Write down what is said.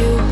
you.